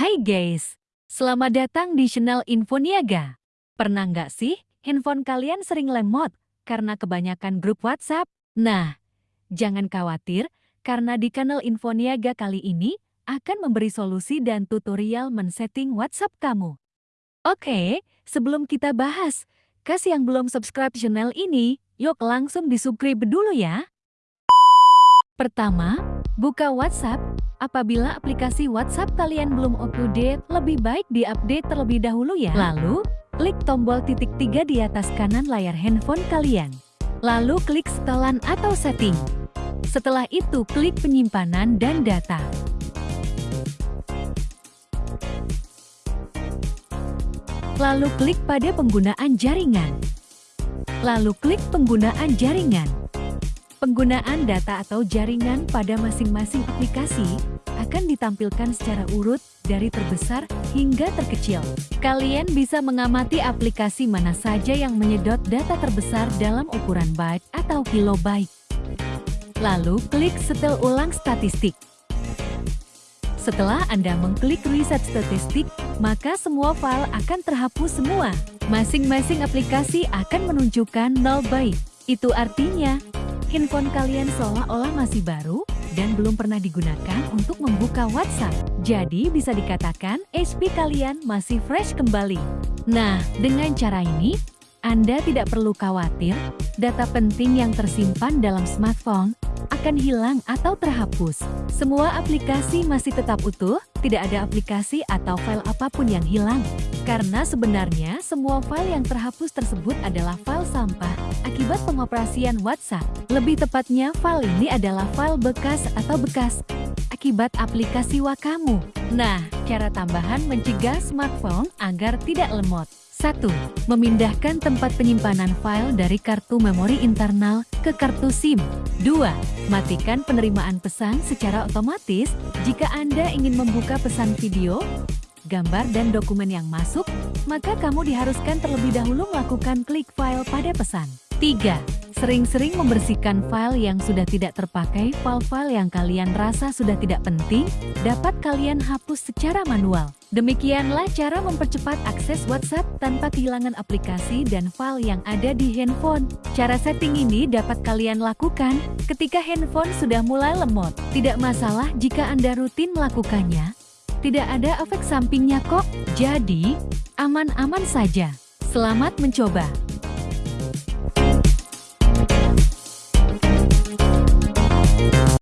Hai guys, selamat datang di channel Info Niaga. Pernah nggak sih handphone kalian sering lemot karena kebanyakan grup WhatsApp? Nah, jangan khawatir karena di channel Info Niaga kali ini akan memberi solusi dan tutorial men-setting WhatsApp kamu. Oke, sebelum kita bahas, kasih yang belum subscribe channel ini, yuk langsung di-subscribe dulu ya. Pertama, buka WhatsApp Apabila aplikasi WhatsApp kalian belum up-to-date, lebih baik di-update terlebih dahulu ya. Lalu, klik tombol titik tiga di atas kanan layar handphone kalian. Lalu klik setelan atau setting. Setelah itu, klik penyimpanan dan data. Lalu klik pada penggunaan jaringan. Lalu klik penggunaan jaringan. Penggunaan data atau jaringan pada masing-masing aplikasi akan ditampilkan secara urut dari terbesar hingga terkecil. Kalian bisa mengamati aplikasi mana saja yang menyedot data terbesar dalam ukuran byte atau kilobyte. Lalu klik setel ulang statistik. Setelah Anda mengklik reset statistik, maka semua file akan terhapus semua. Masing-masing aplikasi akan menunjukkan 0 byte. Itu artinya, handphone kalian seolah-olah masih baru dan belum pernah digunakan untuk membuka WhatsApp. Jadi bisa dikatakan HP kalian masih fresh kembali. Nah, dengan cara ini, Anda tidak perlu khawatir data penting yang tersimpan dalam smartphone akan hilang atau terhapus. Semua aplikasi masih tetap utuh, tidak ada aplikasi atau file apa pun yang hilang. Karena sebenarnya semua file yang terhapus tersebut adalah file sampah akibat pengoperasian WhatsApp. Lebih tepatnya, file ini adalah file bekas atau bekas akibat aplikasi Wakamu. Nah, cara tambahan mencegah smartphone agar tidak lemot. 1. Memindahkan tempat penyimpanan file dari kartu memori internal ke kartu SIM. 2. Matikan penerimaan pesan secara otomatis jika Anda ingin membuka pesan video, gambar dan dokumen yang masuk, maka kamu diharuskan terlebih dahulu melakukan klik file pada pesan. 3. Sering-sering membersihkan file yang sudah tidak terpakai, file-file yang kalian rasa sudah tidak penting, dapat kalian hapus secara manual. Demikianlah cara mempercepat akses WhatsApp tanpa kehilangan aplikasi dan file yang ada di handphone. Cara setting ini dapat kalian lakukan ketika handphone sudah mulai lemot. Tidak masalah jika Anda rutin melakukannya. Tidak ada efek sampingnya kok, jadi aman-aman saja. Selamat mencoba!